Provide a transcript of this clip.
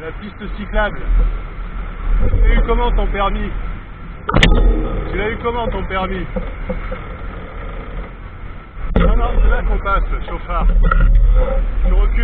la piste cyclable. Tu l'as eu comment ton permis Tu l'as eu comment ton permis Non, non, c'est là qu'on passe, chauffard. Tu recules.